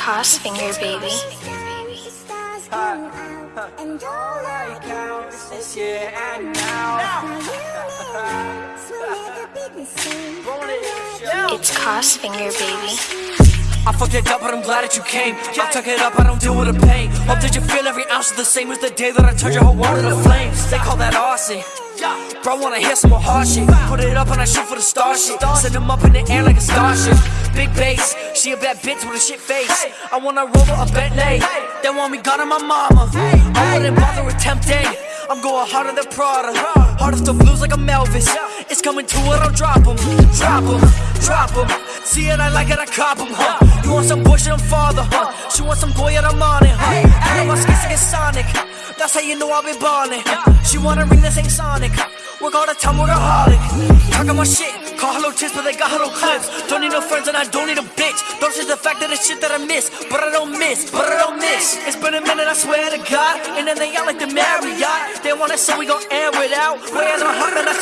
Cost finger, baby. And all I count is this year and now. It's Cost finger, baby. I fucked it up, but I'm glad that you came. I took it up, I don't deal with the pain. Hope that you feel every ounce is the same as the day that I turned your whole world into flames. They call that arson. Bro, I wanna hear some more hard shit. Put it up and I shoot for the star shit. Send them up in the air like a starship. Big bass, she a bad bitch with a shit face. I wanna roll a Bentley. Then want me gone on my mama. I wouldn't bother attempting. I'm going harder than Prada. Hardest to blues like a Melvis. It's coming to it, I'll drop 'em. Drop 'em, drop 'em. See it, I like it, I cop 'em, huh? You want some bullshit, I'm father, huh? She want some boy, and I'm on it, huh? I know my skits get Sonic. That's how you know I've been ballin'. She wanna ring this ain't Sonic. Work all the time, workaholic. Talking my shit, call hello tips, but they got hello clips. Don't need no friends and I don't need a bitch. Don't change the fact that it's shit that I miss, but I don't miss, but I don't miss. It's been a minute, I swear to God. And then they yell like the Marriott. They want it, so we gon' air it out. As my heart, and I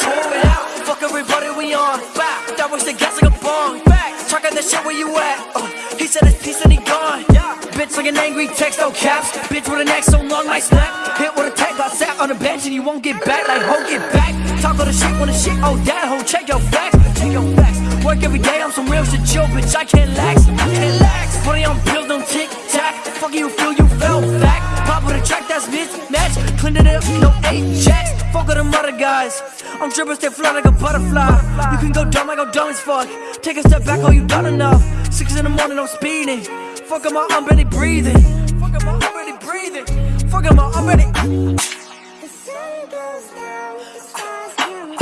talking that shit where you at. Uh, he said piece and he gone. yeah. Bitch like an angry text, no caps. Bitch with a neck so long, I snap. Hit with a tech, got sat on the bench and you won't get back. Like, ho, get back. Talk all the shit when the shit, oh, that ho, check your facts. Check your facts. Work every day, I'm some real shit, chill, bitch. I can't lax. I can't lax. On bills, don't tick tack. Fuck you, feel you fell back. Pop with a track that's mismatch. Clean it up, no eight jacks. Fuck all them other guys. I'm dripping, stay fly like a butterfly. You can go dumb, I go dumb as fuck. Take a step back, oh, you done enough. Six in the morning, I'm speeding. Fuck am I, I'm barely breathing. Fuck am I, I'm barely breathing. Fuck am I, I'm barely. The sun goes down, the stars come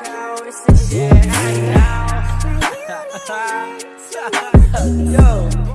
out. It's this year and now. Yo.